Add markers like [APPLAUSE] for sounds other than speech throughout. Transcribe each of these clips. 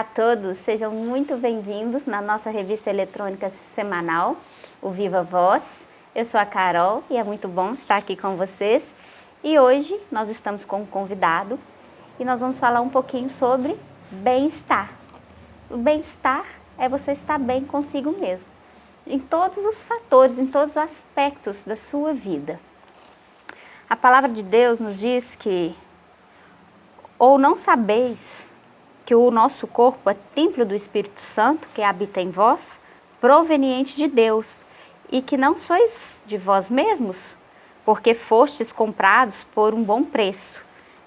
Olá a todos, sejam muito bem-vindos na nossa revista eletrônica semanal, o Viva Voz. Eu sou a Carol e é muito bom estar aqui com vocês. E hoje nós estamos com um convidado e nós vamos falar um pouquinho sobre bem-estar. O bem-estar é você estar bem consigo mesmo, em todos os fatores, em todos os aspectos da sua vida. A palavra de Deus nos diz que ou não sabeis que o nosso corpo é templo do Espírito Santo, que habita em vós, proveniente de Deus, e que não sois de vós mesmos, porque fostes comprados por um bom preço.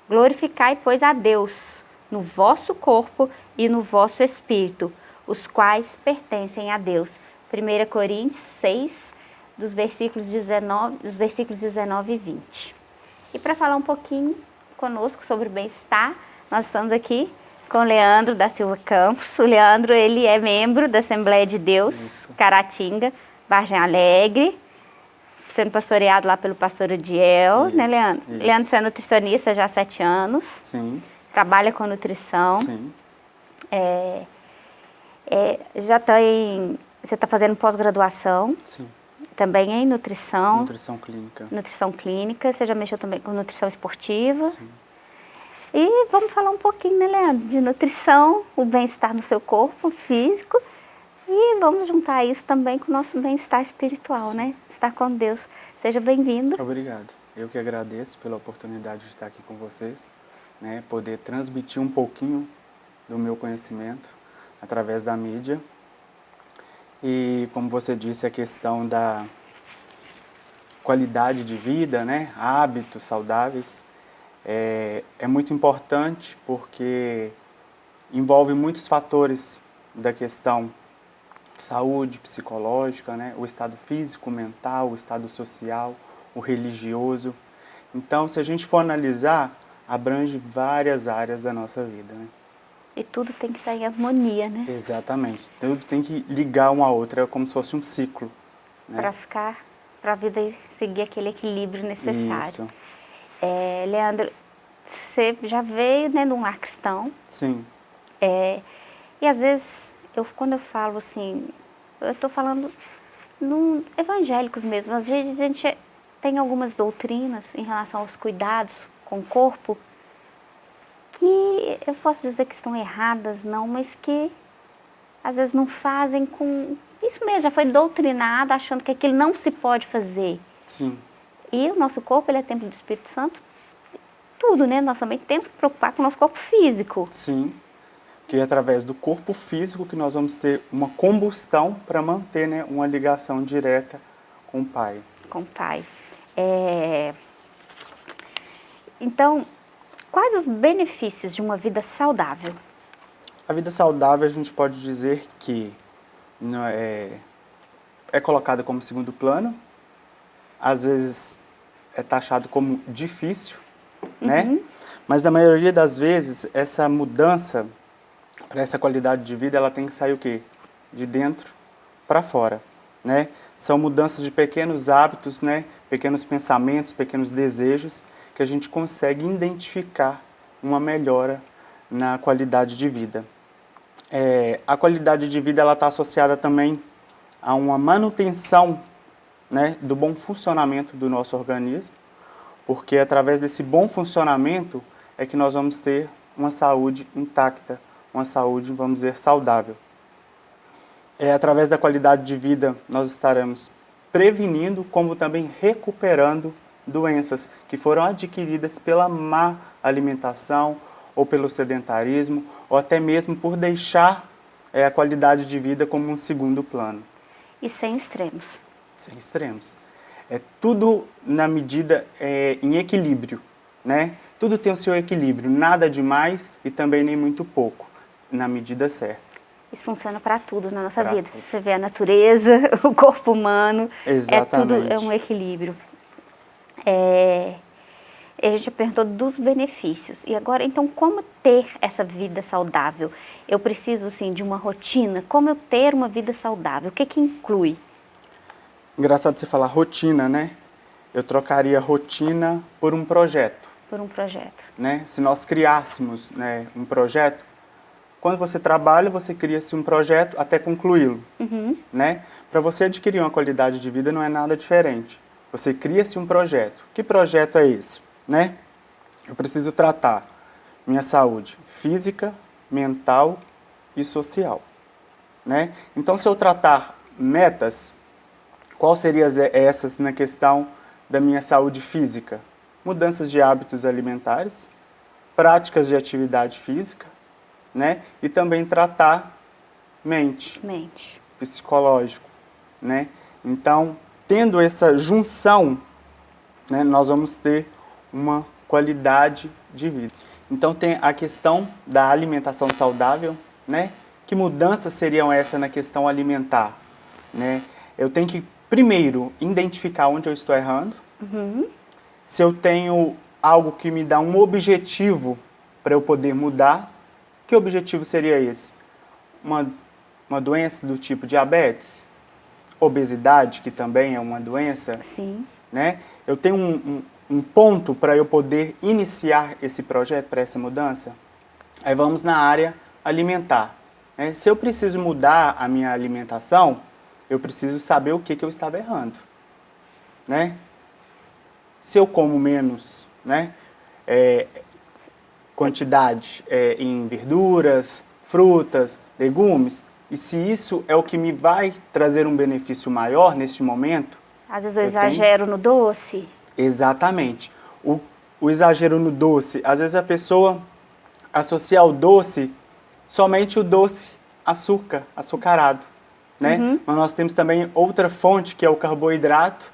Glorificai, pois, a Deus no vosso corpo e no vosso espírito, os quais pertencem a Deus. 1 Coríntios 6, dos versículos 19, dos versículos 19 e 20. E para falar um pouquinho conosco sobre o bem-estar, nós estamos aqui com o Leandro da Silva Campos. O Leandro, ele é membro da Assembleia de Deus, Isso. Caratinga, Vargem Alegre, sendo pastoreado lá pelo pastor Odiel, né, Leandro? Isso. Leandro, você é nutricionista já há sete anos. Sim. Trabalha com nutrição. Sim. É, é, já está em... Você está fazendo pós-graduação. Sim. Também em nutrição. Nutrição clínica. Nutrição clínica. Você já mexeu também com nutrição esportiva. Sim. E vamos falar um pouquinho, né, Leandro, de nutrição, o bem-estar no seu corpo físico e vamos juntar isso também com o nosso bem-estar espiritual, Sim. né? Estar com Deus. Seja bem-vindo. Obrigado. Eu que agradeço pela oportunidade de estar aqui com vocês, né? Poder transmitir um pouquinho do meu conhecimento através da mídia. E como você disse, a questão da qualidade de vida, né? Hábitos saudáveis é, é muito importante porque envolve muitos fatores da questão saúde psicológica, né? o estado físico, mental, o estado social, o religioso. Então, se a gente for analisar, abrange várias áreas da nossa vida. Né? E tudo tem que estar em harmonia, né? Exatamente. Tudo tem que ligar uma à outra, como se fosse um ciclo. Né? Para ficar, para a vida seguir aquele equilíbrio necessário. Isso. É, Leandro, você já veio né, de um lar cristão. Sim. É, e às vezes, eu, quando eu falo assim, eu estou falando num, evangélicos mesmo. Às vezes a gente tem algumas doutrinas em relação aos cuidados com o corpo que eu posso dizer que estão erradas, não, mas que às vezes não fazem com... Isso mesmo, já foi doutrinado achando que aquilo não se pode fazer. Sim. E o nosso corpo, ele é templo do Espírito Santo, tudo, né? Nós também temos que preocupar com o nosso corpo físico. Sim, que é através do corpo físico que nós vamos ter uma combustão para manter né, uma ligação direta com o Pai. Com o Pai. É... Então, quais os benefícios de uma vida saudável? A vida saudável a gente pode dizer que é, é colocada como segundo plano, às vezes é taxado como difícil, né? Uhum. Mas na maioria das vezes, essa mudança para essa qualidade de vida, ela tem que sair o quê? De dentro para fora, né? São mudanças de pequenos hábitos, né? Pequenos pensamentos, pequenos desejos, que a gente consegue identificar uma melhora na qualidade de vida. É, a qualidade de vida ela está associada também a uma manutenção né, do bom funcionamento do nosso organismo, porque através desse bom funcionamento é que nós vamos ter uma saúde intacta, uma saúde, vamos dizer, saudável. É através da qualidade de vida nós estaremos prevenindo, como também recuperando doenças que foram adquiridas pela má alimentação ou pelo sedentarismo, ou até mesmo por deixar é, a qualidade de vida como um segundo plano. E sem extremos. Sem extremos. É tudo na medida, é, em equilíbrio, né? Tudo tem o seu equilíbrio, nada demais e também nem muito pouco, na medida certa. Isso funciona para tudo na nossa pra vida. Tudo. Você vê a natureza, [LAUGHS] o corpo humano, Exatamente. é tudo é um equilíbrio. É, a gente perguntou dos benefícios. E agora, então, como ter essa vida saudável? Eu preciso, assim, de uma rotina. Como eu ter uma vida saudável? O que que inclui? Engraçado você falar rotina, né? Eu trocaria rotina por um projeto. Por um projeto. Né? Se nós criássemos né, um projeto, quando você trabalha, você cria-se um projeto até concluí-lo. Uhum. Né? Para você adquirir uma qualidade de vida não é nada diferente. Você cria-se um projeto. Que projeto é esse? Né? Eu preciso tratar minha saúde física, mental e social. Né? Então, se eu tratar metas, quais seriam essas na questão da minha saúde física? Mudanças de hábitos alimentares, práticas de atividade física, né? E também tratar mente, mente. psicológico, né? Então, tendo essa junção, né, nós vamos ter uma qualidade de vida. Então tem a questão da alimentação saudável, né? Que mudanças seriam essas na questão alimentar, né? Eu tenho que primeiro identificar onde eu estou errando. Uhum. Se eu tenho algo que me dá um objetivo para eu poder mudar, que objetivo seria esse? Uma, uma doença do tipo diabetes? Obesidade, que também é uma doença? Sim. Né? Eu tenho um, um, um ponto para eu poder iniciar esse projeto, para essa mudança? Aí vamos na área alimentar. Né? Se eu preciso mudar a minha alimentação, eu preciso saber o que, que eu estava errando. Né? Se eu como menos, né? É, quantidade é, em verduras, frutas, legumes, e se isso é o que me vai trazer um benefício maior neste momento... Às vezes eu, eu exagero tenho... no doce. Exatamente. O, o exagero no doce, às vezes a pessoa associa ao doce somente o doce açúcar, açucarado. Né? Uhum. Mas nós temos também outra fonte, que é o carboidrato,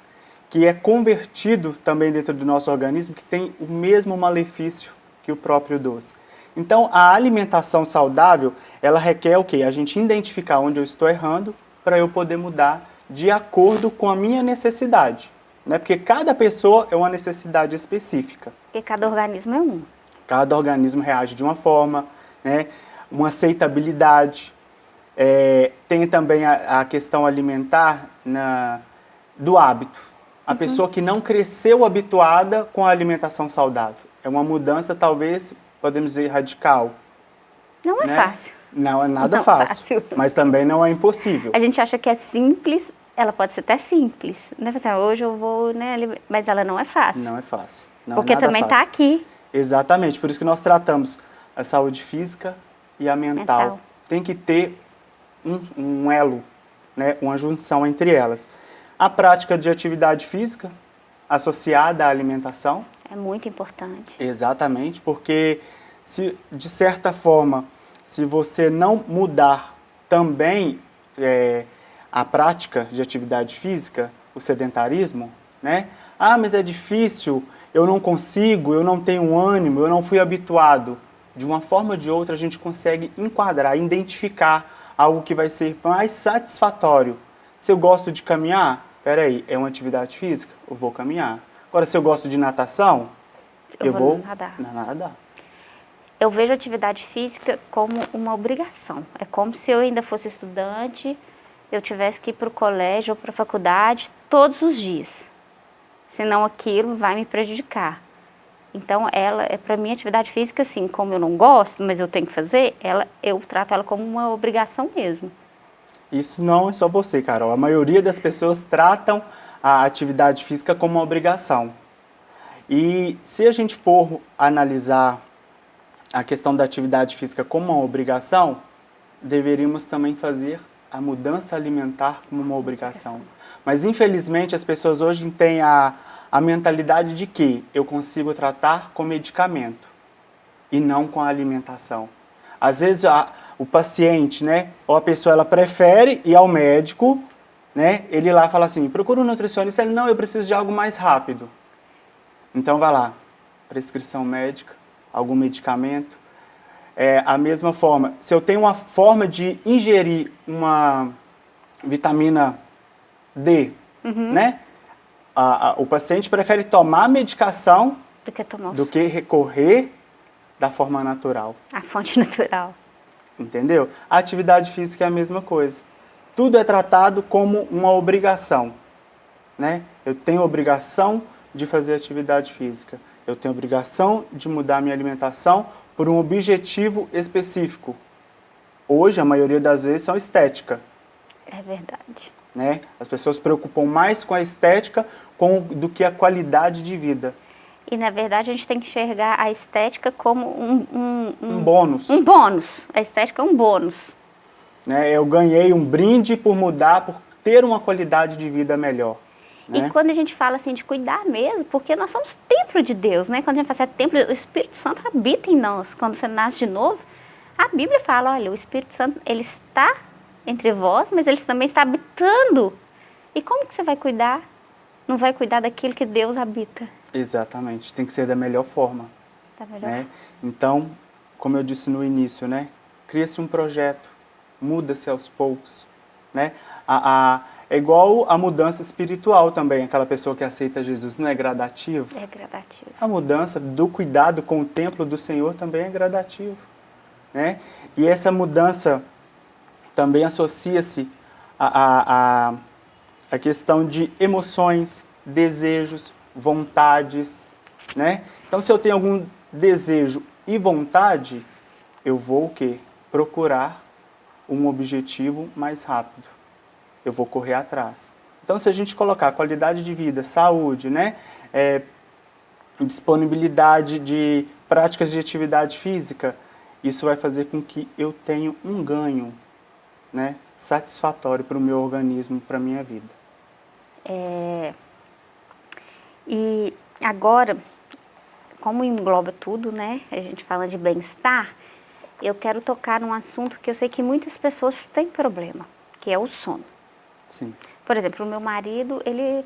que é convertido também dentro do nosso organismo, que tem o mesmo malefício que o próprio doce. Então, a alimentação saudável, ela requer o quê? A gente identificar onde eu estou errando para eu poder mudar de acordo com a minha necessidade. Né? Porque cada pessoa é uma necessidade específica. Porque cada organismo é um. Cada organismo reage de uma forma, né? uma aceitabilidade. É, tem também a, a questão alimentar na, do hábito. A uhum. pessoa que não cresceu habituada com a alimentação saudável. É uma mudança, talvez, podemos dizer, radical. Não é né? fácil. Não é nada não fácil, fácil, [LAUGHS] mas também não é impossível. A gente acha que é simples, ela pode ser até simples. Né? Assim, hoje eu vou, né, mas ela não é fácil. Não é fácil. Não Porque é também está aqui. Exatamente, por isso que nós tratamos a saúde física e a mental. mental. Tem que ter um, um elo, né, uma junção entre elas. A prática de atividade física associada à alimentação, é muito importante. Exatamente, porque se de certa forma, se você não mudar também é, a prática de atividade física, o sedentarismo, né? Ah, mas é difícil, eu não consigo, eu não tenho ânimo, eu não fui habituado. De uma forma ou de outra, a gente consegue enquadrar, identificar algo que vai ser mais satisfatório. Se eu gosto de caminhar, peraí, é uma atividade física? Eu vou caminhar. Agora, se eu gosto de natação, eu, eu vou, vou nadar. nadar. Eu vejo atividade física como uma obrigação. É como se eu ainda fosse estudante, eu tivesse que ir para o colégio ou para a faculdade todos os dias. Senão aquilo vai me prejudicar. Então, ela é para mim atividade física, assim, como eu não gosto, mas eu tenho que fazer, ela, eu trato ela como uma obrigação mesmo. Isso não é só você, Carol. A maioria das pessoas tratam a atividade física como uma obrigação. E se a gente for analisar a questão da atividade física como uma obrigação, deveríamos também fazer a mudança alimentar como uma obrigação. Mas infelizmente as pessoas hoje têm a, a mentalidade de que eu consigo tratar com medicamento e não com a alimentação. Às vezes a, o paciente, né, ou a pessoa, ela prefere ir ao médico né? Ele lá fala assim, procura um nutricionista, ele, não, eu preciso de algo mais rápido. Então vai lá, prescrição médica, algum medicamento. É, a mesma forma, se eu tenho uma forma de ingerir uma vitamina D, uhum. né? A, a, o paciente prefere tomar medicação do que, tomar do que recorrer da forma natural. A fonte [LAUGHS] natural. Entendeu? A atividade física é a mesma coisa tudo é tratado como uma obrigação. Né? Eu tenho obrigação de fazer atividade física. Eu tenho obrigação de mudar minha alimentação por um objetivo específico. hoje, a maioria das vezes, são estética. É verdade. Né? As pessoas se preocupam mais com a estética com, do que a qualidade de vida. E, na verdade, a gente tem que enxergar a estética como um... Um, um, um bônus. Um bônus. A estética é um bônus. Né? Eu ganhei um brinde por mudar, por ter uma qualidade de vida melhor. Né? E quando a gente fala assim de cuidar mesmo, porque nós somos templo de Deus, né? Quando a gente fala assim, é templo, o Espírito Santo habita em nós. Quando você nasce de novo, a Bíblia fala, olha, o Espírito Santo, ele está entre vós, mas ele também está habitando. E como que você vai cuidar? Não vai cuidar daquilo que Deus habita. Exatamente, tem que ser da melhor forma. Da melhor né? Então, como eu disse no início, né? Cria-se um projeto, muda-se aos poucos, né? A, a, é igual a mudança espiritual também, aquela pessoa que aceita Jesus, não é gradativo? É gradativo. A mudança do cuidado com o templo do Senhor também é gradativo. Né? E essa mudança também associa-se à, à, à questão de emoções, desejos, vontades. Né? Então, se eu tenho algum desejo e vontade, eu vou o quê? Procurar um objetivo mais rápido eu vou correr atrás. Então, se a gente colocar qualidade de vida, saúde, né, é, disponibilidade de práticas de atividade física, isso vai fazer com que eu tenha um ganho né, satisfatório para o meu organismo, para a minha vida. É... E agora, como engloba tudo, né, a gente fala de bem-estar, eu quero tocar num assunto que eu sei que muitas pessoas têm problema, que é o sono. Sim. Por exemplo, o meu marido, ele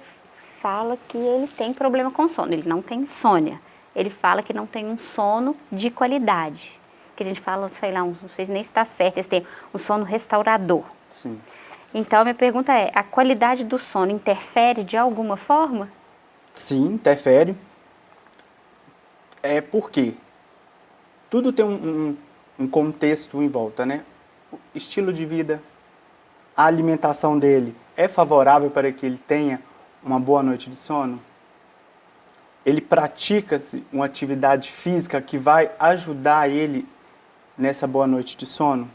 fala que ele tem problema com sono, ele não tem insônia. Ele fala que não tem um sono de qualidade. Que a gente fala, sei lá, não sei nem se está certo, eles têm um sono restaurador. Sim. Então, minha pergunta é, a qualidade do sono interfere de alguma forma? Sim, interfere. É porque tudo tem um, um, um contexto em volta, né? O estilo de vida, a alimentação dele é favorável para que ele tenha uma boa noite de sono? Ele pratica uma atividade física que vai ajudar ele nessa boa noite de sono?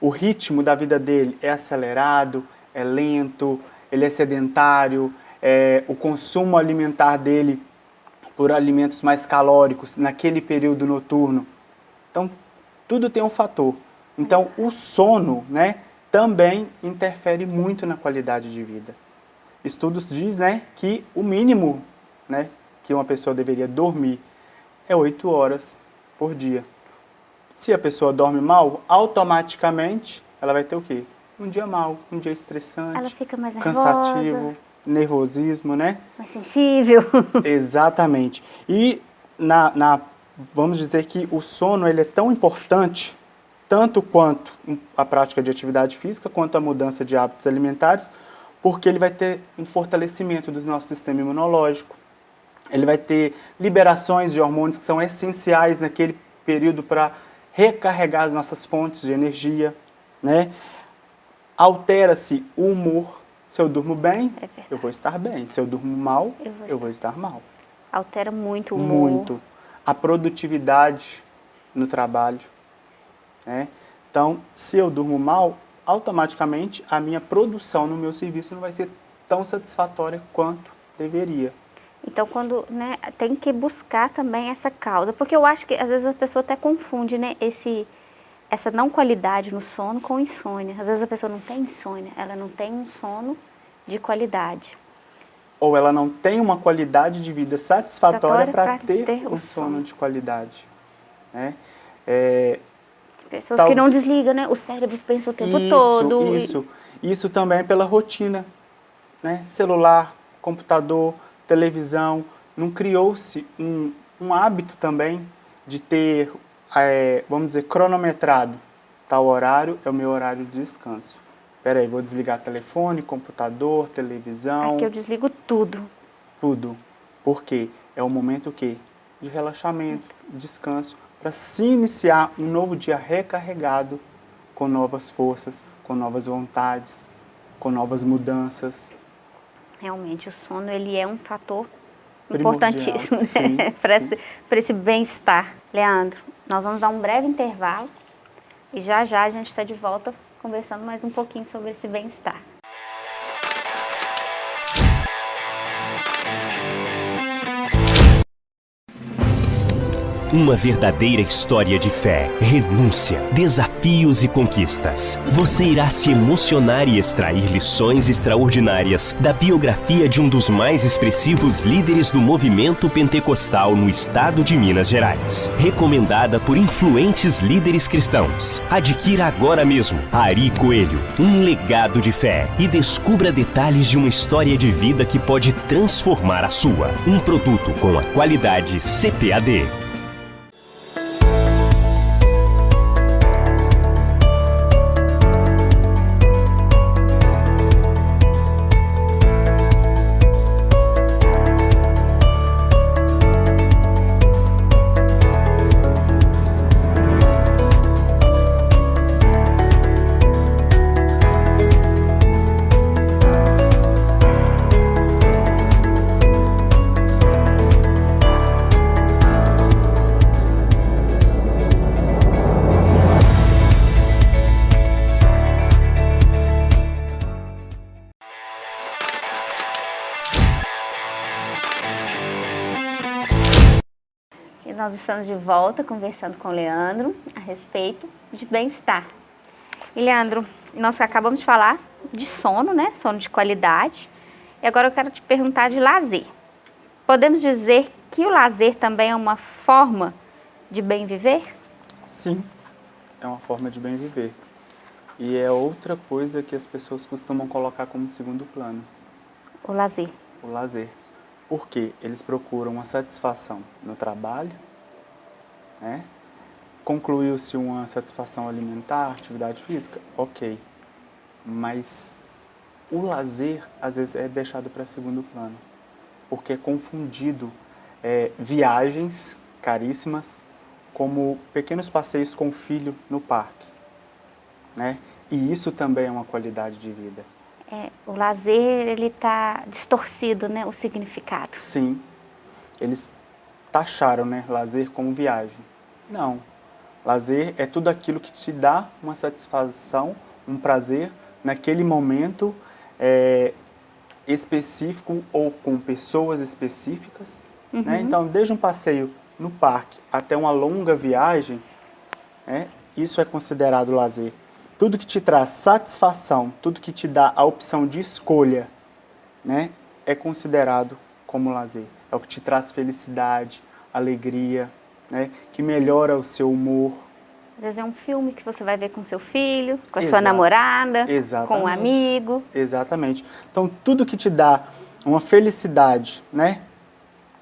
O ritmo da vida dele é acelerado, é lento, ele é sedentário, é, o consumo alimentar dele por alimentos mais calóricos naquele período noturno. Então, tudo tem um fator. Então, o sono, né, também interfere muito na qualidade de vida. Estudos dizem né, que o mínimo né, que uma pessoa deveria dormir é 8 horas por dia. Se a pessoa dorme mal, automaticamente ela vai ter o quê? Um dia mal, um dia estressante, ela fica mais nervosa. cansativo, nervosismo, né? Mais sensível. [LAUGHS] Exatamente. E na, na, vamos dizer que o sono ele é tão importante tanto quanto a prática de atividade física, quanto a mudança de hábitos alimentares, porque ele vai ter um fortalecimento do nosso sistema imunológico, ele vai ter liberações de hormônios que são essenciais naquele período para recarregar as nossas fontes de energia, né? Altera-se o humor. Se eu durmo bem, é eu vou estar bem. Se eu durmo mal, eu vou, eu vou estar mal. Altera muito o humor. Muito. A produtividade no trabalho. Né? Então, se eu durmo mal, automaticamente a minha produção no meu serviço não vai ser tão satisfatória quanto deveria. Então, quando, né, tem que buscar também essa causa, porque eu acho que às vezes a pessoa até confunde, né, esse, essa não qualidade no sono com insônia. Às vezes a pessoa não tem insônia, ela não tem um sono de qualidade. Ou ela não tem uma qualidade de vida satisfatória para ter, ter um sono, sono de qualidade. Né? É, Pessoas Tal... que não desligam, né? O cérebro pensa o tempo isso, todo. Isso, e... isso também é pela rotina, né? Celular, computador, televisão, não criou-se um, um hábito também de ter, é, vamos dizer, cronometrado. Tal horário é o meu horário de descanso. Espera aí, vou desligar telefone, computador, televisão. Aqui eu desligo tudo. Tudo. Por quê? É o momento o quê? De relaxamento, descanso para se iniciar um novo dia recarregado com novas forças, com novas vontades, com novas mudanças. Realmente, o sono ele é um fator importantíssimo né? [LAUGHS] para esse, esse bem-estar. Leandro, nós vamos dar um breve intervalo E já já a gente está de volta conversando mais um pouquinho sobre esse bem-estar. Uma verdadeira história de fé, renúncia, desafios e conquistas. Você irá se emocionar e extrair lições extraordinárias da biografia de um dos mais expressivos líderes do movimento pentecostal no estado de Minas Gerais. Recomendada por influentes líderes cristãos. Adquira agora mesmo Ari Coelho, um legado de fé e descubra detalhes de uma história de vida que pode transformar a sua. Um produto com a qualidade CPAD. Estamos de volta conversando com o Leandro a respeito de bem-estar. E Leandro, nós acabamos de falar de sono, né? Sono de qualidade. E agora eu quero te perguntar de lazer. Podemos dizer que o lazer também é uma forma de bem viver? Sim, é uma forma de bem viver. E é outra coisa que as pessoas costumam colocar como segundo plano. O lazer. O lazer. Porque eles procuram uma satisfação no trabalho, né? Concluiu-se uma satisfação alimentar, atividade física? Ok. Mas o lazer, às vezes, é deixado para segundo plano. Porque é confundido é, viagens caríssimas como pequenos passeios com o filho no parque. Né? E isso também é uma qualidade de vida. É, o lazer, ele está distorcido, né, o significado. Sim. Eles taxaram né, lazer como viagem. Não. Lazer é tudo aquilo que te dá uma satisfação, um prazer naquele momento é, específico ou com pessoas específicas. Né? Uhum. Né? Então, desde um passeio no parque até uma longa viagem, né, isso é considerado lazer. Tudo que te traz satisfação, tudo que te dá a opção de escolha, né, é considerado como lazer. É o que te traz felicidade, alegria, né, que melhora o seu humor. Às vezes é um filme que você vai ver com seu filho, com a Exato. sua namorada, Exatamente. com um amigo. Exatamente. Então, tudo que te dá uma felicidade, né,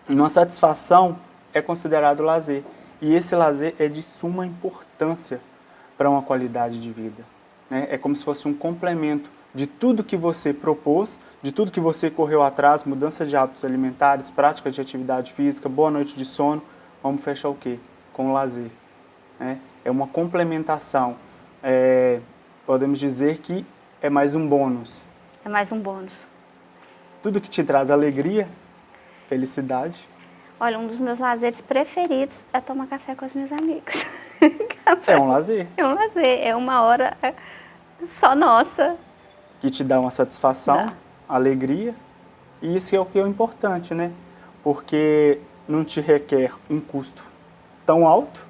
uma satisfação, é considerado lazer. E esse lazer é de suma importância para uma qualidade de vida. Né? É como se fosse um complemento de tudo que você propôs, de tudo que você correu atrás, mudança de hábitos alimentares, práticas de atividade física, boa noite de sono, vamos fechar o quê? Com o lazer. Né? É uma complementação. É, podemos dizer que é mais um bônus. É mais um bônus. Tudo que te traz alegria, felicidade. Olha, um dos meus lazeres preferidos é tomar café com as minhas amigas. [LAUGHS] é um lazer. É um lazer, é uma hora só nossa. Que te dá uma satisfação, dá. Alegria. E isso é o que é o importante, né? Porque não te requer um custo tão alto,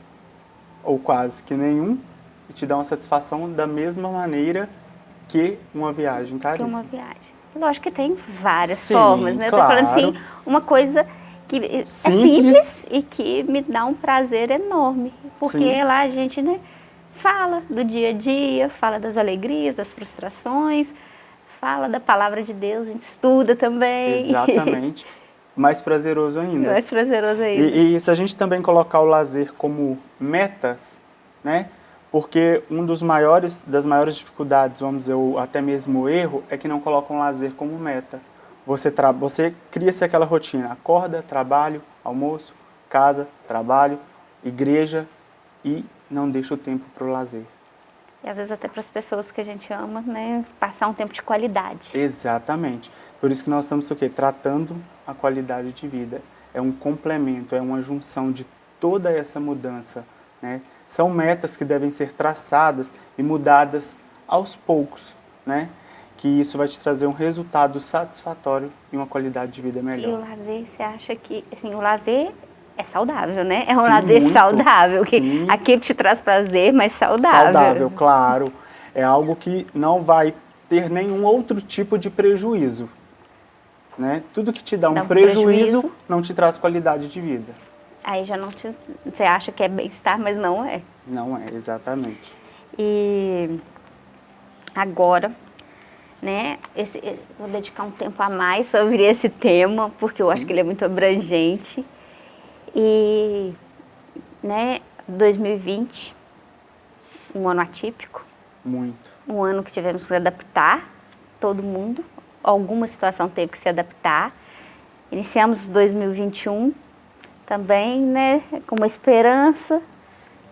ou quase que nenhum, e te dá uma satisfação da mesma maneira que uma viagem caríssima. Que uma viagem. Lógico que tem várias Sim, formas, né? Claro. Eu tô falando assim, uma coisa que é simples. simples e que me dá um prazer enorme. Porque Sim. lá a gente, né, fala do dia a dia, fala das alegrias, das frustrações, fala da palavra de Deus, a gente estuda também. Exatamente. [LAUGHS] mais prazeroso ainda. Mais prazeroso ainda. E, e, se a gente também colocar o lazer como metas, né? Porque um dos maiores, das maiores dificuldades, vamos dizer, ou até mesmo o erro, é que não colocam o lazer como meta. Você, você cria-se aquela rotina, acorda, trabalho, almoço, casa, trabalho, igreja e não deixa o tempo para o lazer. E às vezes até para as pessoas que a gente ama, né, passar um tempo de qualidade. Exatamente. Por isso que nós estamos o quê? Tratando a qualidade de vida. É um complemento, é uma junção de toda essa mudança, né? São metas que devem ser traçadas e mudadas aos poucos, né? Que isso vai te trazer um resultado satisfatório e uma qualidade de vida melhor. E o lazer, você acha que, assim, o lazer é saudável, né? É um Sim, lazer muito. saudável, que Sim. aquilo que te traz prazer, mas saudável. Saudável, claro. É algo que não vai ter nenhum outro tipo de prejuízo. Né? Tudo que te dá um, Dá um prejuízo, prejuízo. não te traz qualidade de vida. Aí já não te, você acha que é bem-estar, mas não é. Não é, exatamente. E agora, né, esse, vou dedicar um tempo a mais sobre esse tema, porque eu Sim. acho que ele é muito abrangente. E, né, 2020, um ano atípico, Muito. um ano que tivemos que adaptar, todo mundo, alguma situação teve que se adaptar. Iniciamos 2021 também, né, com uma esperança.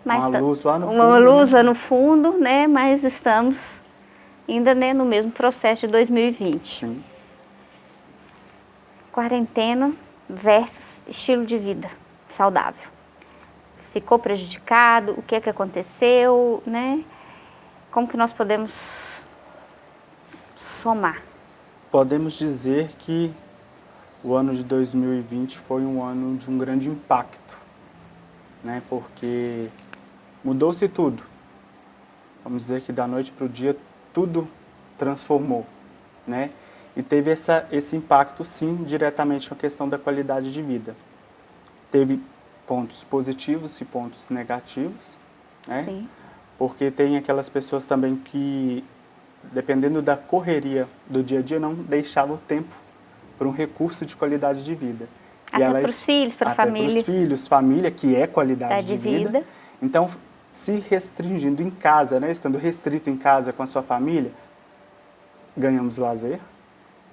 Uma ta- luz lá no Uma fundo, luz né? lá no fundo, né, mas estamos ainda né, no mesmo processo de 2020. Sim. Quarentena versus estilo de vida saudável. Ficou prejudicado? O que é que aconteceu, né? Como que nós podemos somar? Podemos dizer que o ano de 2020 foi um ano de um grande impacto, né? Porque mudou-se tudo. Vamos dizer que da noite para o dia tudo transformou, né? E teve essa, esse impacto, sim, diretamente com a questão da qualidade de vida. Teve pontos positivos e pontos negativos, né? Sim. Porque tem aquelas pessoas também que, dependendo da correria do dia a dia, não deixavam tempo para um recurso de qualidade de vida. Até pros filhos, pra até família. Para os filhos, família, que é qualidade Qualidade de de vida. vida. Então, se restringindo em casa, né, estando restrito em casa com a sua família, ganhamos lazer.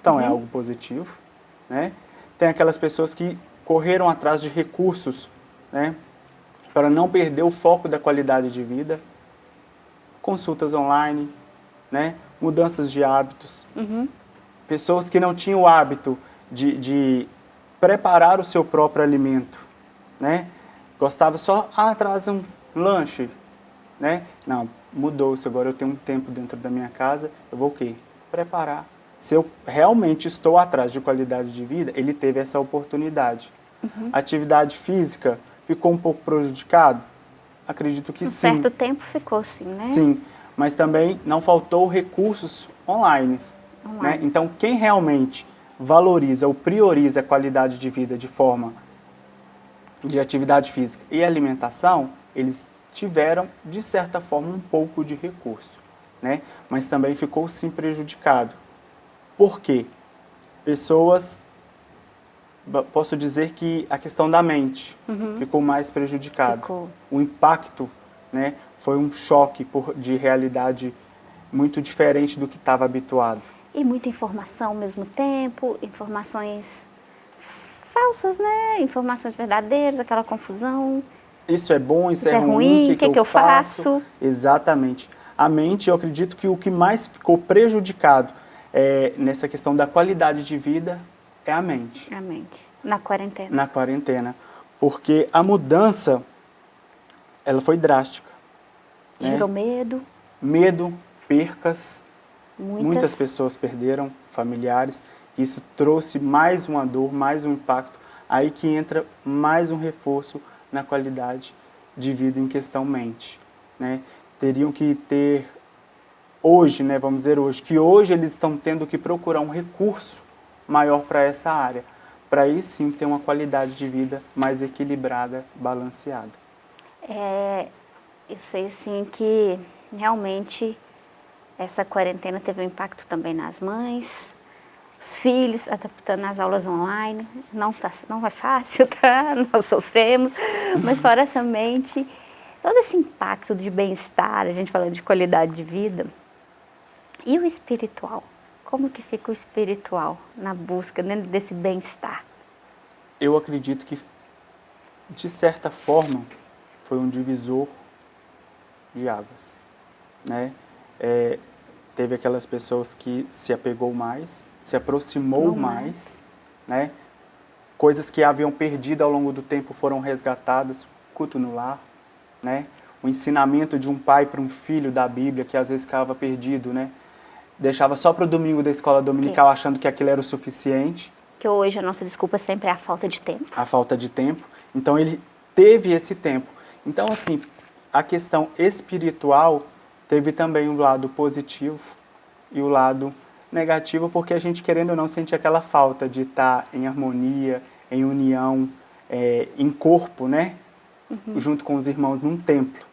Então, é Uhum. algo positivo. Né? Tem aquelas pessoas que correram atrás de recursos né, para não perder o foco da qualidade de vida. Consultas online, né, mudanças de hábitos. Uhum. Pessoas que não tinham o hábito de, de preparar o seu próprio alimento. Né? Gostava só, ah, traz um lanche. Né? Não, mudou-se. Agora eu tenho um tempo dentro da minha casa, eu vou o quê? Preparar. Se eu realmente estou atrás de qualidade de vida, ele teve essa oportunidade. A atividade física ficou um pouco prejudicado? Acredito que Um sim. certo tempo ficou assim, né? Sim, mas também não faltou recursos online. Online. Né? Então, quem realmente valoriza ou prioriza a qualidade de vida de forma de atividade física e alimentação, eles tiveram, de certa forma, um pouco de recurso. Né? Mas também ficou sim prejudicado. Por quê? Pessoas, posso dizer que a questão da mente ficou mais prejudicada Ficou. o impacto né, foi um choque por, de realidade muito diferente do que estava habituado. E muita informação ao mesmo tempo, informações falsas, né? Informações verdadeiras, aquela confusão. Isso é bom, isso, Isso é, é ruim, o que, que que eu faço? Exatamente. A mente, eu acredito que o que mais ficou prejudicado é, nessa questão da qualidade de vida é a mente, A mente. Na quarentena. na quarentena. Porque a mudança, ela foi drástica. né? Gerou medo, Medo, percas, muitas. Muitas pessoas perderam familiares. Isso trouxe mais uma dor, mais um impacto. Aí que entra mais um reforço na qualidade de vida em questão mente. Né? Teriam que ter, hoje, né, vamos dizer hoje, que hoje eles estão tendo que procurar um recurso maior para essa área. Para aí sim ter uma qualidade de vida mais equilibrada, balanceada. É, eu sei assim que realmente essa quarentena teve um impacto também nas mães, os filhos adaptando as aulas online. Não, tá, não é fácil, [LAUGHS] tá? Nós sofremos, mas fora essa mente, todo esse impacto de bem-estar, a gente falando de qualidade de vida. E o espiritual? Como que fica o espiritual na busca dentro desse bem-estar? Eu acredito que, de certa forma, foi um divisor de águas. Né? É, teve aquelas pessoas que se apegou mais, se aproximou Não mais. mais, né? coisas que haviam perdido ao longo do tempo foram resgatadas, culto no lar, né? o ensinamento de um pai para um filho da Bíblia, que às vezes ficava perdido, né? Deixava só para o domingo da escola dominical, Sim. achando que aquilo era o suficiente. Que hoje a nossa desculpa sempre é a falta de tempo. A falta de tempo. Então ele teve esse tempo. Então, assim, a questão espiritual teve também um lado positivo e o lado negativo, porque a gente, querendo ou não, sente aquela falta de estar em harmonia, em união, é, em corpo, né? Uhum. Junto com os irmãos num templo.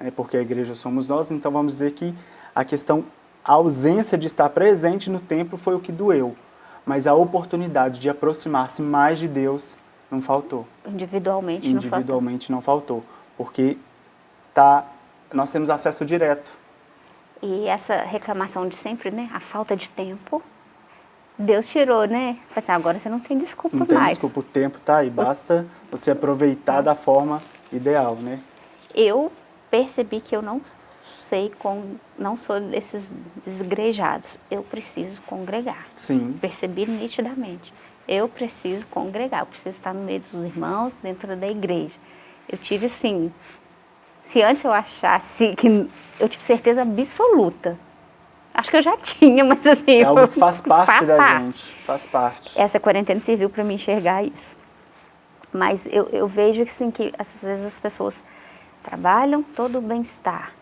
Né? Porque a igreja somos nós, então vamos dizer que a questão, a ausência de estar presente no templo foi o que doeu. Mas a oportunidade de aproximar-se mais de Deus não faltou. Individualmente, Individualmente não faltou. Não faltou porque tá, nós temos acesso direto. E essa reclamação de sempre, né? A falta de tempo, Deus tirou, né? Assim, agora você não tem desculpa mais. Não tem desculpa, o tempo tá aí, basta você aproveitar da forma ideal, né? Eu percebi que eu não sei, com, não sou desses desgrejados. Eu preciso congregar. Sim. Percebi nitidamente. Eu preciso congregar, eu preciso estar no meio dos irmãos, dentro da igreja. Eu tive, assim, se antes eu achasse que eu tive certeza absoluta, acho que eu já [LAUGHS] tinha, mas assim... É algo que faz parte faz da parte. gente, faz parte. Essa quarentena serviu para me enxergar isso. Mas eu, eu vejo assim, que às vezes as pessoas trabalham todo o bem-estar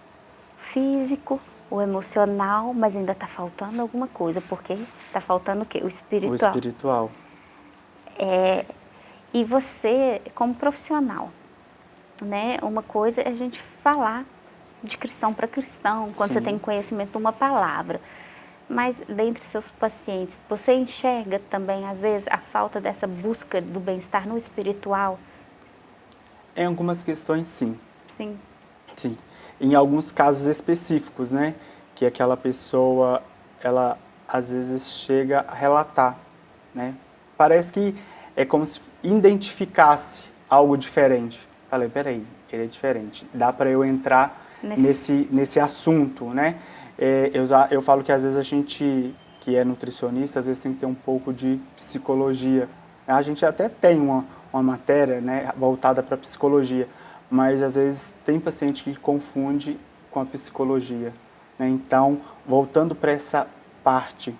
físico, o emocional, mas ainda está faltando alguma coisa, porque está faltando o quê? O espiritual. O espiritual. É, e você, como profissional, né? Uma coisa é a gente falar de cristão para cristão, quando Sim. você tem conhecimento de uma palavra. Mas dentre seus pacientes, você enxerga também, às vezes, a falta dessa busca do bem-estar no espiritual? Em algumas questões, sim. Sim. Sim. Em alguns casos específicos, né? Que aquela pessoa, ela às vezes chega a relatar, né? Parece que é como se identificasse algo diferente. Falei, peraí, ele é diferente. Dá para eu entrar nesse, nesse, nesse assunto, né? É, eu, eu falo que às vezes a gente que é nutricionista, às vezes tem que ter um pouco de psicologia. A gente até tem uma, uma matéria né, voltada para psicologia, mas às vezes tem paciente que confunde com a psicologia. Né? Então, voltando para essa parte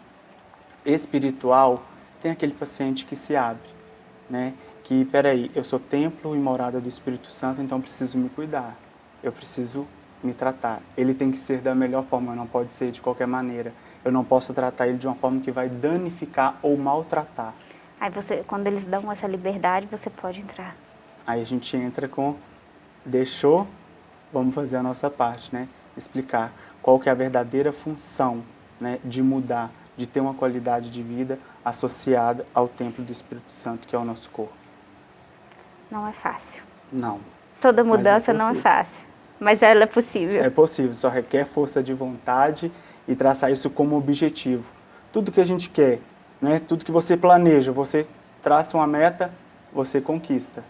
espiritual, tem aquele paciente que se abre, né? que, peraí, eu sou templo e morada do Espírito Santo, então preciso me cuidar, eu preciso me tratar. Ele tem que ser da melhor forma, não pode ser de qualquer maneira. Eu não posso tratar ele de uma forma que vai danificar ou maltratar. Aí você, quando eles dão essa liberdade, você pode entrar. Aí a gente entra com, deixou, vamos fazer a nossa parte, né? Explicar qual que é a verdadeira função né, de mudar, de ter uma qualidade de vida associada ao templo do Espírito Santo, que é o nosso corpo não é fácil. Não. Toda é mudança é não é fácil, mas ela é possível. É possível, só requer força de vontade e traçar isso como objetivo. Tudo que a gente quer, né, tudo que você planeja, você traça uma meta, você conquista.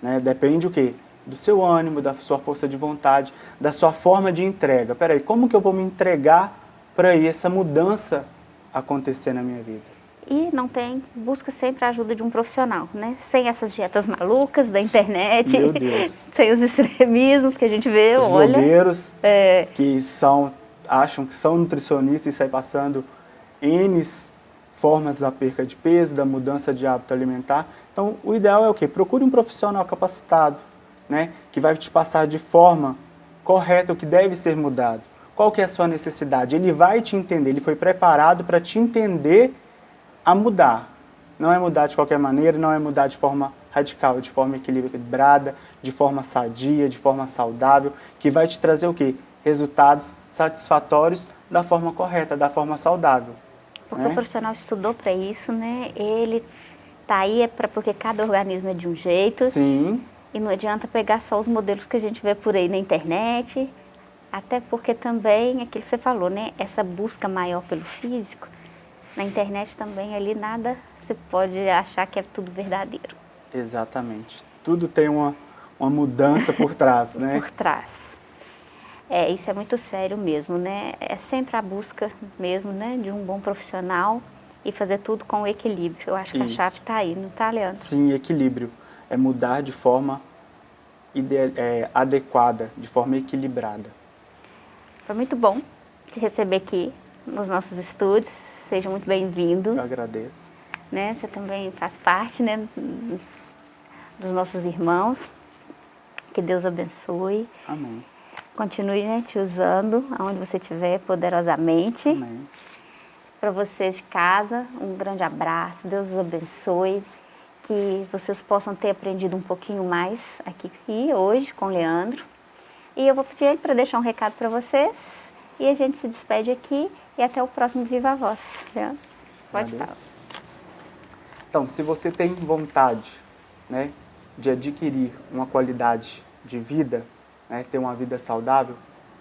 Né? Depende o quê? Do seu ânimo, da sua força de vontade, da sua forma de entrega. Peraí, como que eu vou me entregar para essa mudança acontecer na minha vida? e não tem, busca sempre a ajuda de um profissional, né? Sem essas dietas malucas da internet, [LAUGHS] sem os extremismos que a gente vê, os olha. blogueiros é... que são, acham que são nutricionistas e saem passando N formas da perca de peso, da mudança de hábito alimentar. Então, o ideal é o quê? Procure um profissional capacitado, né? Que vai te passar de forma correta o que deve ser mudado. Qual que é a sua necessidade? Ele vai te entender, ele foi preparado para te entender a mudar. Não é mudar de qualquer maneira, não é mudar de forma radical, de forma equilibrada, de forma sadia, de forma saudável, que vai te trazer o quê? Resultados satisfatórios da forma correta, da forma saudável. Porque né? o profissional estudou para isso, né? Ele tá aí é para porque cada organismo é de um jeito. Sim. E não adianta pegar só os modelos que a gente vê por aí na internet, até porque também, aquilo que você falou, né? Essa busca maior pelo físico, na internet também ali nada você pode achar que é tudo verdadeiro. Exatamente. Tudo tem uma, uma mudança por trás, [LAUGHS] né? por trás. É, isso é muito sério mesmo, né? É sempre a busca mesmo, né, de um bom profissional e fazer tudo com equilíbrio. Eu acho que isso. a chave está aí, não está, Leandro? Sim, equilíbrio. É mudar de forma é, adequada, de forma equilibrada. Foi muito bom te receber aqui nos nossos estúdios. Seja muito bem-vindo. Eu agradeço. Né? Você também faz parte né, dos nossos irmãos. Que Deus abençoe. Amém. Continue né, te usando aonde você estiver poderosamente. Amém. Para vocês de casa, um grande abraço. Deus os abençoe. Que vocês possam ter aprendido um pouquinho mais aqui hoje com o Leandro. E eu vou pedir ele para deixar um recado para vocês. E a gente se despede aqui e até o próximo Viva Voz. Leandro, pode falar. Então, se você tem vontade né, de adquirir uma qualidade de vida, né, ter uma vida saudável,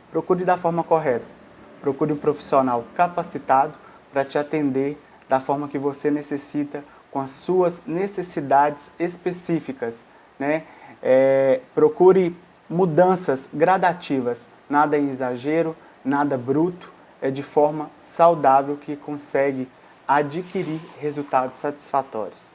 procure da forma correta. Procure um profissional capacitado para te atender da forma que você necessita, com as suas necessidades específicas. Né? É, procure mudanças gradativas, nada em exagero, nada bruto, é de forma saudável que consegue adquirir resultados satisfatórios.